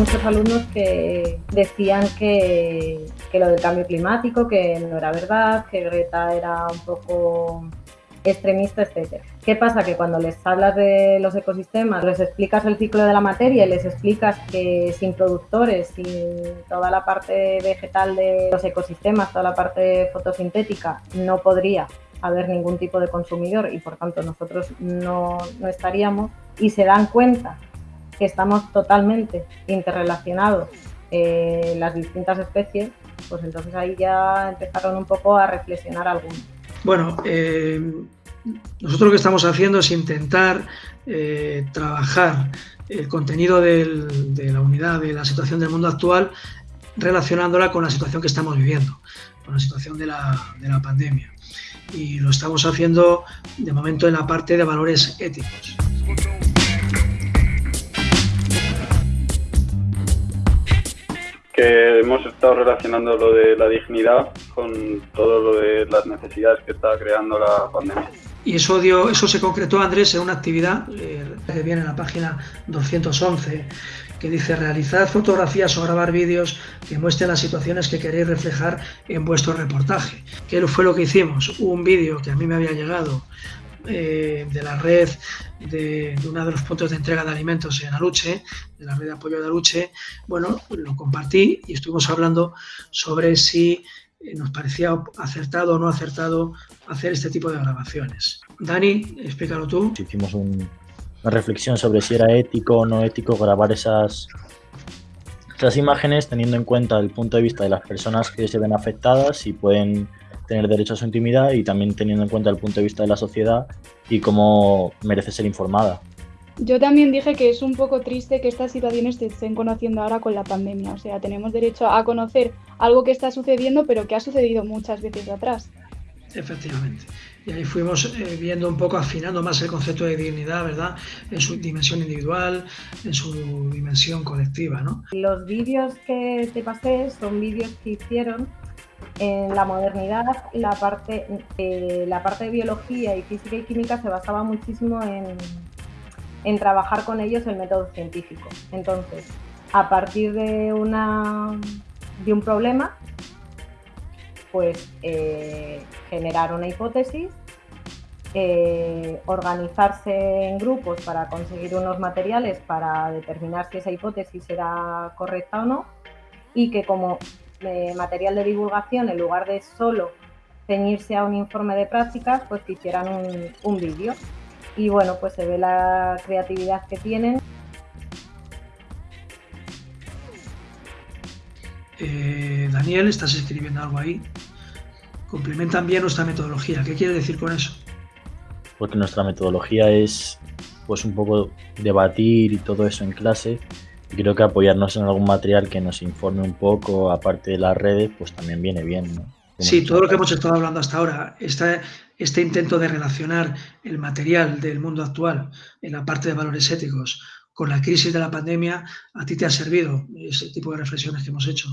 muchos alumnos que decían que, que lo del cambio climático, que no era verdad, que Greta era un poco extremista, etcétera. ¿Qué pasa? Que cuando les hablas de los ecosistemas, les explicas el ciclo de la materia y les explicas que sin productores, sin toda la parte vegetal de los ecosistemas, toda la parte fotosintética, no podría haber ningún tipo de consumidor y por tanto nosotros no, no estaríamos y se dan cuenta que estamos totalmente interrelacionados eh, las distintas especies, pues entonces ahí ya empezaron un poco a reflexionar algunos. Bueno, eh, nosotros lo que estamos haciendo es intentar eh, trabajar el contenido del, de la unidad de la situación del mundo actual relacionándola con la situación que estamos viviendo, con la situación de la, de la pandemia. Y lo estamos haciendo de momento en la parte de valores éticos. Hemos estado relacionando lo de la dignidad con todo lo de las necesidades que está creando la pandemia. Y eso, dio, eso se concretó, Andrés, en una actividad que viene en la página 211, que dice realizar fotografías o grabar vídeos que muestren las situaciones que queréis reflejar en vuestro reportaje. ¿Qué fue lo que hicimos? Un vídeo que a mí me había llegado eh, de la red de, uno de los puntos de entrega de alimentos en Aluche, de la red de apoyo de Aluche, bueno, lo compartí y estuvimos hablando sobre si eh, nos parecía acertado o no acertado hacer este tipo de grabaciones. Dani, explícalo tú. Hicimos una reflexión sobre si era ético o no ético grabar esas, esas imágenes teniendo en cuenta el punto de vista de las personas que se ven afectadas y pueden tener derecho a su intimidad y también teniendo en cuenta el punto de vista de la sociedad y cómo merece ser informada. Yo también dije que es un poco triste que estas situaciones se estén conociendo ahora con la pandemia. O sea, tenemos derecho a conocer algo que está sucediendo, pero que ha sucedido muchas veces atrás. Efectivamente. Y ahí fuimos eh, viendo un poco, afinando más el concepto de dignidad, ¿verdad? En su dimensión individual, en su dimensión colectiva, ¿no? Los vídeos que te pasé son vídeos que hicieron en la modernidad la parte, eh, la parte de biología y física y química se basaba muchísimo en, trabajar con ellos el método científico. Entonces, a partir de, una, de un problema, pues eh, generar una hipótesis, eh, organizarse en grupos para conseguir unos materiales para determinar si esa hipótesis era correcta o no y que como material de divulgación, en lugar de solo ceñirse a un informe de prácticas, pues que hicieran un, un vídeo. Y bueno, pues se ve la creatividad que tienen. Eh, Daniel, estás escribiendo algo ahí. Complementan bien nuestra metodología. ¿Qué quiere decir con eso? Porque nuestra metodología es pues un poco debatir y todo eso en clase creo que apoyarnos en algún material que nos informe un poco, aparte de las redes, pues también viene bien. ¿no? Sí, todo lo que hemos estado hablando hasta ahora, este, este intento de relacionar el material del mundo actual en la parte de valores éticos con la crisis de la pandemia, ¿a ti te ha servido ese tipo de reflexiones que hemos hecho?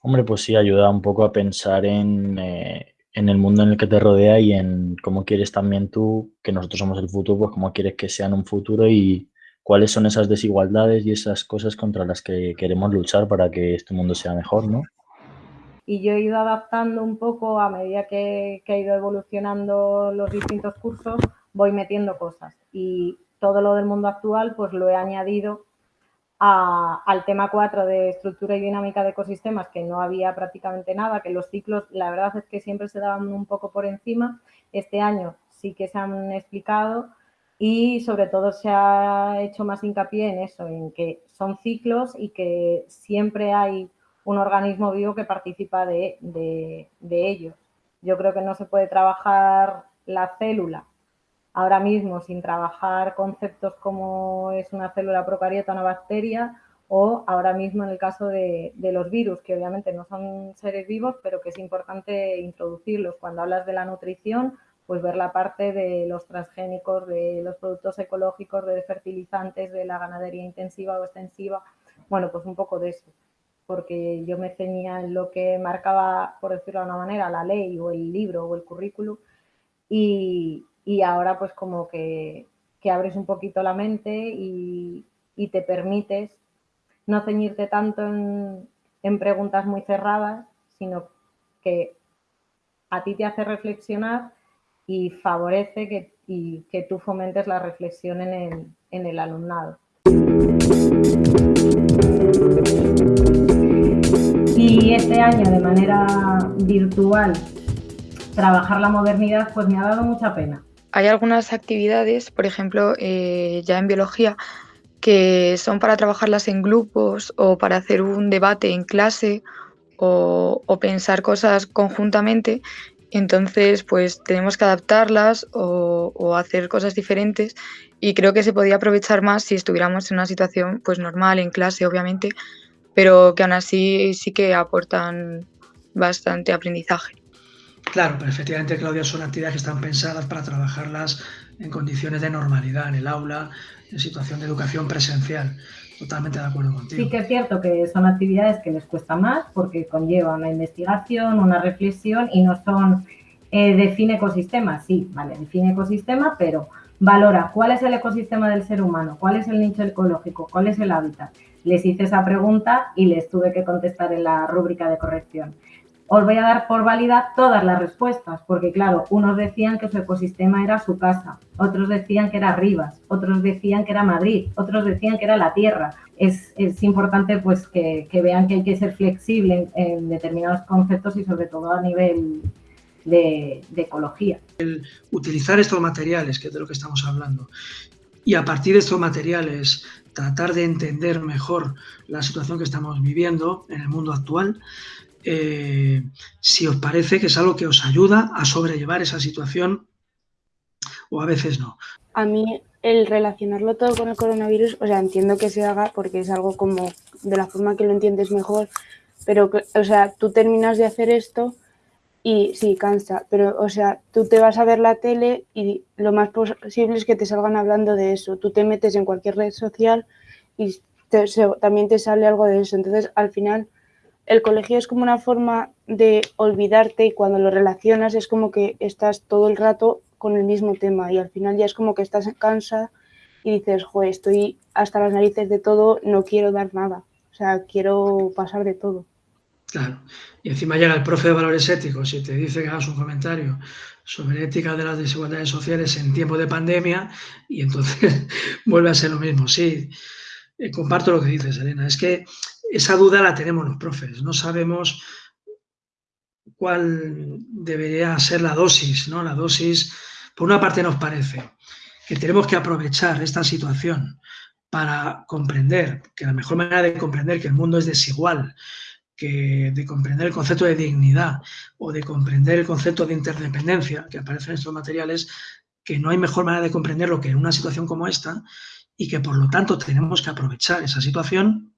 Hombre, pues sí, ayuda un poco a pensar en, eh, en el mundo en el que te rodea y en cómo quieres también tú, que nosotros somos el futuro, pues cómo quieres que sea en un futuro y, cuáles son esas desigualdades y esas cosas contra las que queremos luchar para que este mundo sea mejor, ¿no? Y yo he ido adaptando un poco a medida que, que he ido evolucionando los distintos cursos, voy metiendo cosas. Y todo lo del mundo actual, pues lo he añadido a, al tema 4 de estructura y dinámica de ecosistemas, que no había prácticamente nada, que los ciclos, la verdad es que siempre se daban un poco por encima. Este año sí que se han explicado, y sobre todo se ha hecho más hincapié en eso, en que son ciclos y que siempre hay un organismo vivo que participa de, de, ellos. Yo creo que no se puede trabajar la célula ahora mismo sin trabajar conceptos como es una célula procariota, una bacteria, o ahora mismo en el caso de, de, los virus, que obviamente no son seres vivos, pero que es importante introducirlos. Cuando hablas de la nutrición, pues ver la parte de los transgénicos, de los productos ecológicos, de fertilizantes, de la ganadería intensiva o extensiva, bueno, pues un poco de eso, porque yo me ceñía en lo que marcaba, por decirlo de una manera, la ley o el libro o el currículum y, y ahora pues como que, que, abres un poquito la mente y, y te permites no ceñirte tanto en, preguntas muy cerradas, sino que a ti te hace reflexionar y favorece que, y que tú fomentes la reflexión en el, en el alumnado. Y este año, de manera virtual, trabajar la modernidad, pues me ha dado mucha pena. Hay algunas actividades, por ejemplo, eh, ya en biología, que son para trabajarlas en grupos o para hacer un debate en clase o, pensar cosas conjuntamente. Entonces, pues tenemos que adaptarlas o, hacer cosas diferentes y creo que se podía aprovechar más si estuviéramos en una situación pues normal, en clase, obviamente, pero que aún así sí que aportan bastante aprendizaje. Claro, pero efectivamente, Claudia, son actividades que están pensadas para trabajarlas en condiciones de normalidad, en el aula, en situación de educación presencial. Totalmente de acuerdo contigo. Sí que es cierto que son actividades que les cuesta más porque conllevan una investigación, una reflexión y no son eh, define ecosistema. Sí, vale, define ecosistema, pero valora cuál es el ecosistema del ser humano, cuál es el nicho ecológico, cuál es el hábitat. Les hice esa pregunta y les tuve que contestar en la rúbrica de corrección os voy a dar por válida todas las respuestas, porque claro, unos decían que su ecosistema era su casa, otros decían que era Rivas, otros decían que era Madrid, otros decían que era la Tierra. Es, importante pues que, vean que hay que ser flexible en, determinados conceptos y sobre todo a nivel de, de ecología. El utilizar estos materiales, que es de lo que estamos hablando, y a partir de estos materiales tratar de entender mejor la situación que estamos viviendo en el mundo actual, eh, si os parece que es algo que os ayuda a sobrellevar esa situación o a veces no. A mí el relacionarlo todo con el coronavirus, o sea, entiendo que se haga porque es algo como de la forma que lo entiendes mejor, pero, o sea, tú terminas de hacer esto y sí, cansa, pero, o sea, tú te vas a ver la tele y lo más posible es que te salgan hablando de eso. Tú te metes en cualquier red social y también te sale algo de eso. Entonces, al final, el colegio es como una forma de olvidarte y cuando lo relacionas es como que estás todo el rato con el mismo tema y al final ya es como que estás cansa y dices, joder, estoy hasta las narices de todo, no quiero dar nada, o sea, quiero pasar de todo. Claro, y encima llega el profe de valores éticos y te dice que hagas un comentario sobre ética de las desigualdades sociales en tiempo de pandemia y entonces vuelve a ser lo mismo. Sí, eh, comparto lo que dices, Elena, es que esa duda la tenemos los profes, no sabemos cuál debería ser la dosis, ¿no? La dosis, por una parte nos parece que tenemos que aprovechar esta situación para comprender, que la mejor manera de comprender que el mundo es desigual, que de comprender el concepto de dignidad o de comprender el concepto de interdependencia que aparece en estos materiales, que no hay mejor manera de comprenderlo que en una situación como esta y que por lo tanto tenemos que aprovechar esa situación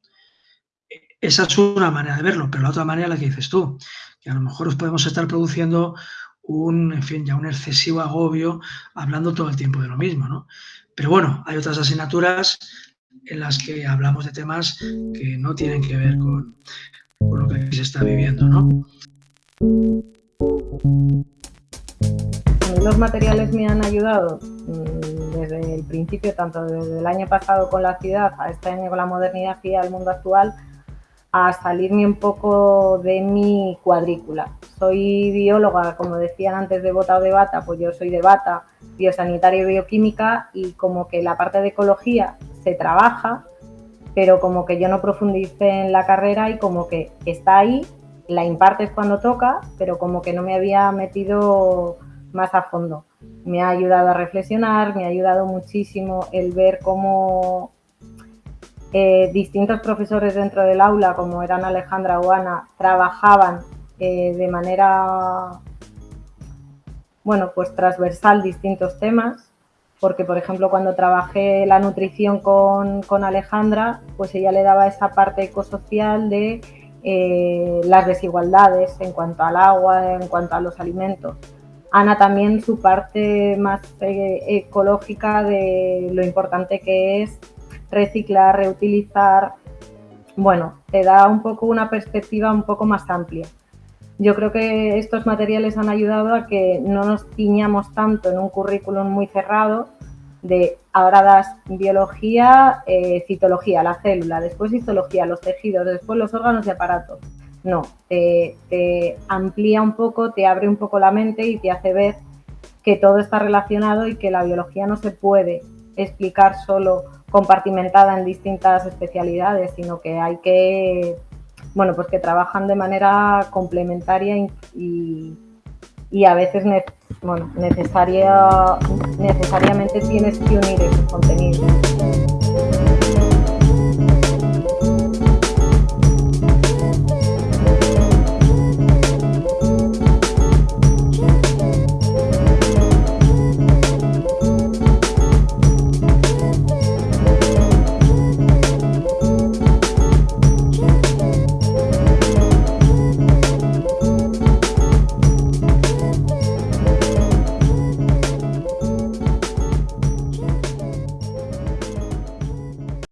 esa es una manera de verlo, pero la otra manera la que dices tú, que a lo mejor os podemos estar produciendo un, en fin, ya un excesivo agobio hablando todo el tiempo de lo mismo, ¿no? Pero bueno, hay otras asignaturas en las que hablamos de temas que no tienen que ver con, lo que se está viviendo, ¿no? Los materiales me han ayudado mm, desde el principio, tanto desde el año pasado con la ciudad a este año con la modernidad y al mundo actual, a salirme un poco de mi cuadrícula. Soy bióloga, como decían antes de bota o de bata, pues yo soy de bata, biosanitaria y bioquímica y como que la parte de ecología se trabaja, pero como que yo no profundice en la carrera y como que está ahí, la impartes cuando toca, pero como que no me había metido más a fondo. Me ha ayudado a reflexionar, me ha ayudado muchísimo el ver cómo eh, distintos profesores dentro del aula, como eran Alejandra o Ana, trabajaban eh, de manera, bueno, pues transversal distintos temas, porque por ejemplo cuando trabajé la nutrición con, Alejandra, pues ella le daba esa parte ecosocial de eh, las desigualdades en cuanto al agua, en cuanto a los alimentos. Ana también su parte más ecológica de lo importante que es reciclar, reutilizar. Bueno, te da un poco una perspectiva un poco más amplia. Yo creo que estos materiales han ayudado a que no nos ciñamos tanto en un currículum muy cerrado de ahora das biología, eh, citología, la célula, después histología, los tejidos, después los órganos y aparatos. No, te, amplía un poco, te abre un poco la mente y te hace ver que todo está relacionado y que la biología no se puede explicar solo compartimentada en distintas especialidades, sino que hay que, bueno, pues que trabajan de manera complementaria y, y a veces bueno, necesaria, necesariamente tienes que unir esos contenidos.